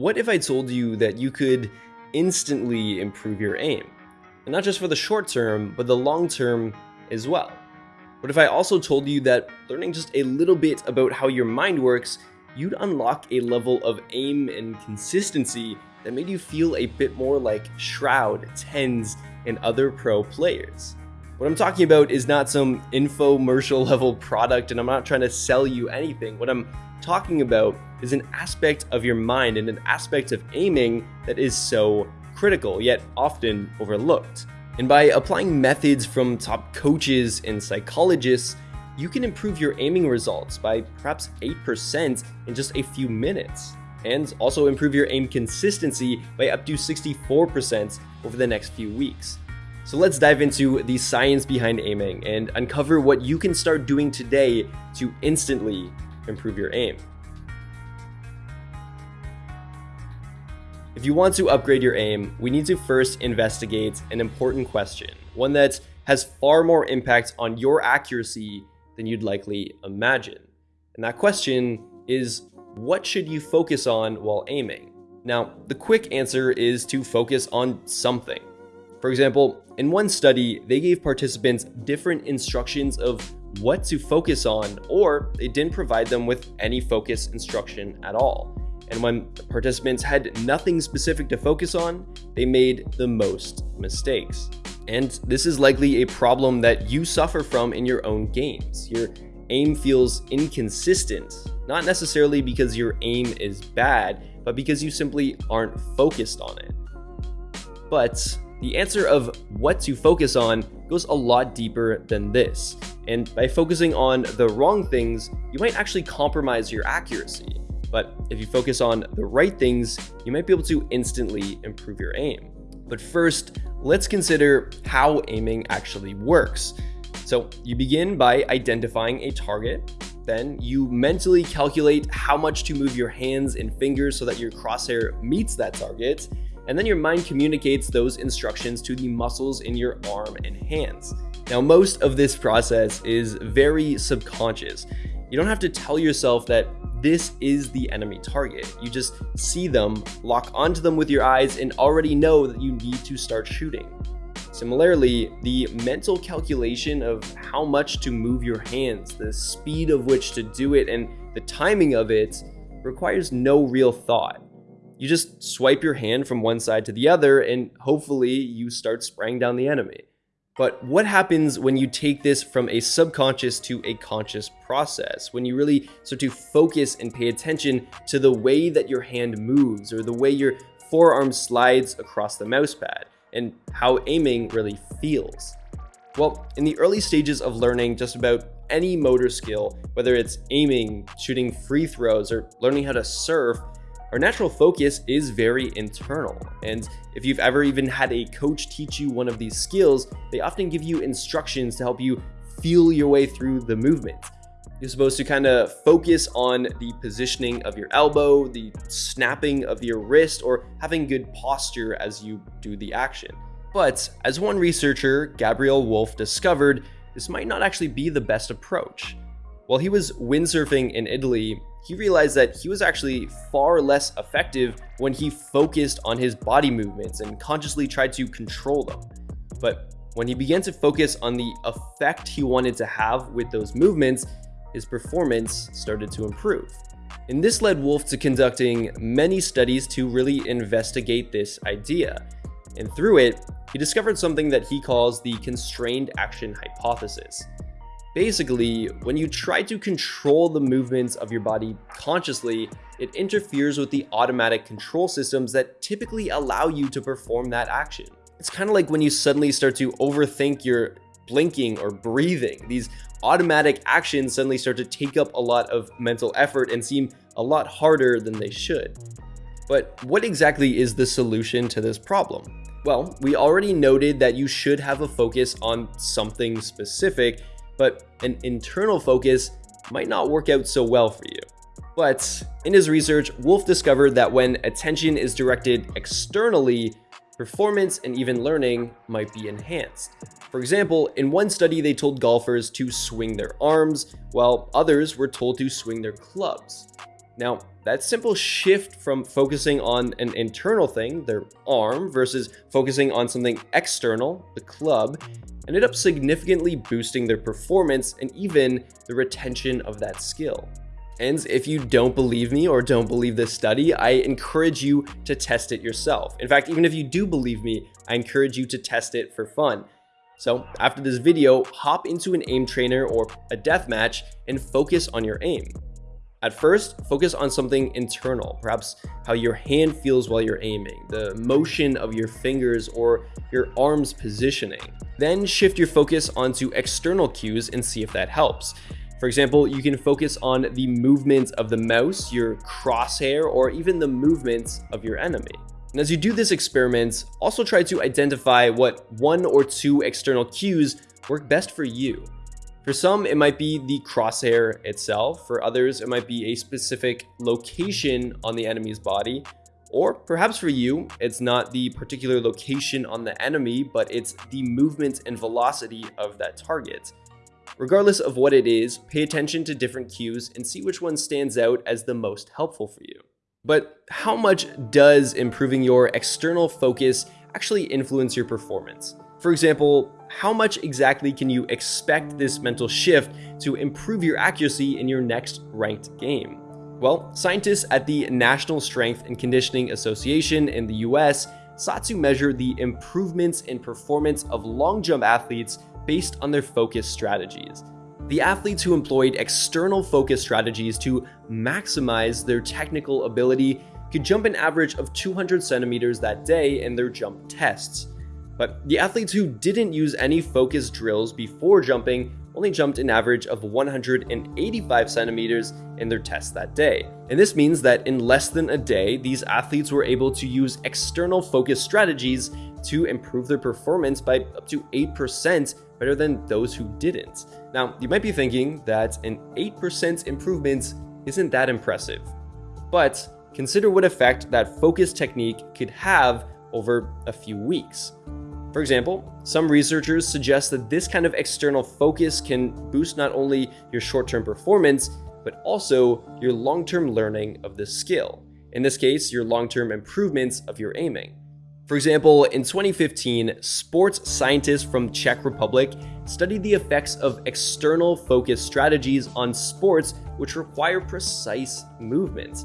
What if I told you that you could instantly improve your aim? And not just for the short term, but the long term as well. What if I also told you that learning just a little bit about how your mind works, you'd unlock a level of aim and consistency that made you feel a bit more like Shroud, TenZ, and other pro players? What I'm talking about is not some infomercial level product, and I'm not trying to sell you anything. What I'm talking about is an aspect of your mind and an aspect of aiming that is so critical, yet often overlooked. And by applying methods from top coaches and psychologists, you can improve your aiming results by perhaps 8% in just a few minutes, and also improve your aim consistency by up to 64% over the next few weeks. So let's dive into the science behind aiming and uncover what you can start doing today to instantly improve your aim. If you want to upgrade your aim, we need to first investigate an important question, one that has far more impact on your accuracy than you'd likely imagine. And that question is what should you focus on while aiming? Now, the quick answer is to focus on something. For example, in one study, they gave participants different instructions of what to focus on, or they didn't provide them with any focus instruction at all. And when participants had nothing specific to focus on, they made the most mistakes. And this is likely a problem that you suffer from in your own games. Your aim feels inconsistent, not necessarily because your aim is bad, but because you simply aren't focused on it. But the answer of what to focus on goes a lot deeper than this. And by focusing on the wrong things, you might actually compromise your accuracy. But if you focus on the right things, you might be able to instantly improve your aim. But first, let's consider how aiming actually works. So you begin by identifying a target, then you mentally calculate how much to move your hands and fingers so that your crosshair meets that target, and then your mind communicates those instructions to the muscles in your arm and hands. Now, most of this process is very subconscious. You don't have to tell yourself that this is the enemy target. You just see them, lock onto them with your eyes, and already know that you need to start shooting. Similarly, the mental calculation of how much to move your hands, the speed of which to do it, and the timing of it requires no real thought. You just swipe your hand from one side to the other and hopefully you start spraying down the enemy. But what happens when you take this from a subconscious to a conscious process? When you really start to focus and pay attention to the way that your hand moves or the way your forearm slides across the mousepad and how aiming really feels? Well, in the early stages of learning just about any motor skill, whether it's aiming, shooting free throws, or learning how to surf, our natural focus is very internal, and if you've ever even had a coach teach you one of these skills, they often give you instructions to help you feel your way through the movement. You're supposed to kind of focus on the positioning of your elbow, the snapping of your wrist, or having good posture as you do the action. But as one researcher, Gabriel Wulf, discovered, this might not actually be the best approach. While he was windsurfing in Italy, he realized that he was actually far less effective when he focused on his body movements and consciously tried to control them. But when he began to focus on the effect he wanted to have with those movements, his performance started to improve. And this led Wulf to conducting many studies to really investigate this idea. And through it, he discovered something that he calls the constrained action hypothesis. Basically, when you try to control the movements of your body consciously, it interferes with the automatic control systems that typically allow you to perform that action. It's kind of like when you suddenly start to overthink your blinking or breathing. These automatic actions suddenly start to take up a lot of mental effort and seem a lot harder than they should. But what exactly is the solution to this problem? Well, we already noted that you should have a focus on something specific but an internal focus might not work out so well for you. But in his research, Wulf discovered that when attention is directed externally, performance and even learning might be enhanced. For example, in one study they told golfers to swing their arms, while others were told to swing their clubs. Now, that simple shift from focusing on an internal thing, their arm, versus focusing on something external, the club, ended up significantly boosting their performance and even the retention of that skill. And if you don't believe me or don't believe this study, I encourage you to test it yourself. In fact, even if you do believe me, I encourage you to test it for fun. So after this video, hop into an aim trainer or a death match and focus on your aim. At first, focus on something internal, perhaps how your hand feels while you're aiming, the motion of your fingers or your arm's positioning. Then shift your focus onto external cues and see if that helps. For example, you can focus on the movement of the mouse, your crosshair, or even the movements of your enemy. And as you do this experiment, also try to identify what one or two external cues work best for you. For some, it might be the crosshair itself. For others, it might be a specific location on the enemy's body. Or perhaps for you, it's not the particular location on the enemy, but it's the movement and velocity of that target. Regardless of what it is, pay attention to different cues and see which one stands out as the most helpful for you. But how much does improving your external focus actually influence your performance? For example, how much exactly can you expect this mental shift to improve your accuracy in your next ranked game? Well, scientists at the National Strength and Conditioning Association in the US sought to measure the improvements in performance of long jump athletes based on their focus strategies. The athletes who employed external focus strategies to maximize their technical ability could jump an average of 200 centimeters that day in their jump tests. But the athletes who didn't use any focus drills before jumping only jumped an average of 185 centimeters in their test that day. And this means that in less than a day, these athletes were able to use external focus strategies to improve their performance by up to 8% better than those who didn't. Now, you might be thinking that an 8% improvement isn't that impressive, but consider what effect that focus technique could have over a few weeks. For example, some researchers suggest that this kind of external focus can boost not only your short-term performance, but also your long-term learning of the skill. In this case, your long-term improvements of your aiming. For example, in 2015, sports scientists from Czech Republic studied the effects of external focus strategies on sports which require precise movements.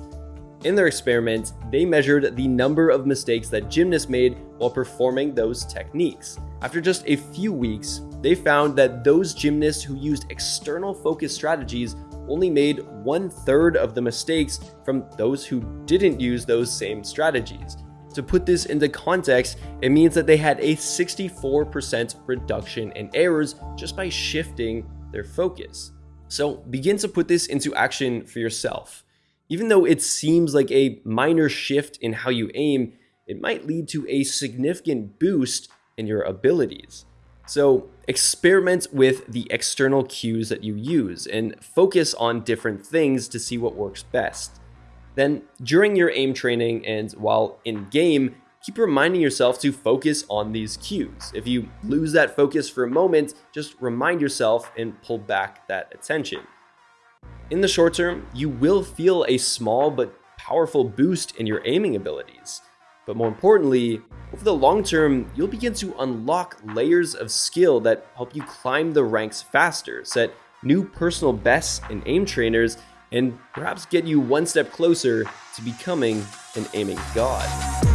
In their experiment, they measured the number of mistakes that gymnasts made while performing those techniques. After just a few weeks, they found that those gymnasts who used external focus strategies only made one third of the mistakes from those who didn't use those same strategies. To put this into context, it means that they had a 64% reduction in errors just by shifting their focus. So begin to put this into action for yourself. Even though it seems like a minor shift in how you aim, it might lead to a significant boost in your abilities. So experiment with the external cues that you use and focus on different things to see what works best. Then, during your aim training and while in game, keep reminding yourself to focus on these cues. If you lose that focus for a moment, just remind yourself and pull back that attention. In the short term, you will feel a small but powerful boost in your aiming abilities. But more importantly, over the long term, you'll begin to unlock layers of skill that help you climb the ranks faster, set new personal bests in aim trainers, and perhaps get you one step closer to becoming an aiming god.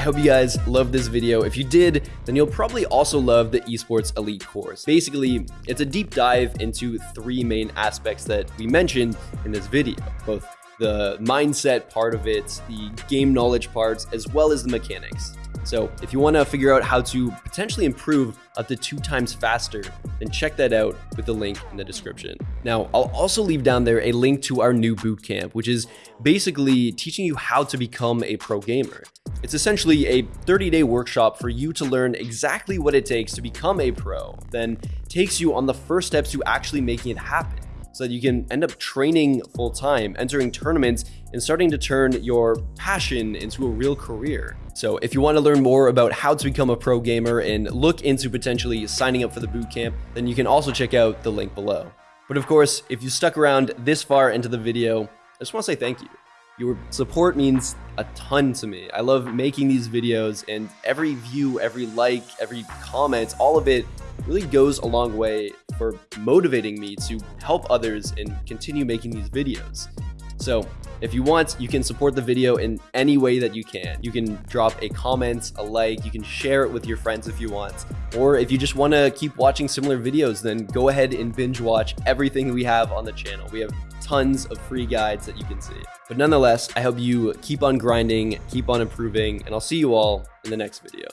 I hope you guys loved this video. If you did, then you'll probably also love the Esports Elite course. Basically, it's a deep dive into three main aspects that we mentioned in this video, both the mindset part of it, the game knowledge parts, as well as the mechanics. So if you want to figure out how to potentially improve up to two times faster, then check that out with the link in the description. Now, I'll also leave down there a link to our new bootcamp, which is basically teaching you how to become a pro gamer. It's essentially a 30-day workshop for you to learn exactly what it takes to become a pro, then takes you on the first steps to actually making it happen. so that you can end up training full time, entering tournaments, and starting to turn your passion into a real career. So if you want to learn more about how to become a pro gamer and look into potentially signing up for the bootcamp, then you can also check out the link below. But of course, if you stuck around this far into the video, I just want to say thank you. Your support means a ton to me. I love making these videos and every view, every like, every comment, all of it really goes a long way for motivating me to help others and continue making these videos. So if you want, you can support the video in any way that you can. You can drop a comment, a like, you can share it with your friends if you want. Or if you just want to keep watching similar videos, then go ahead and binge watch everything we have on the channel. We have tons of free guides that you can see. But nonetheless, I hope you keep on grinding, keep on improving, and I'll see you all in the next video.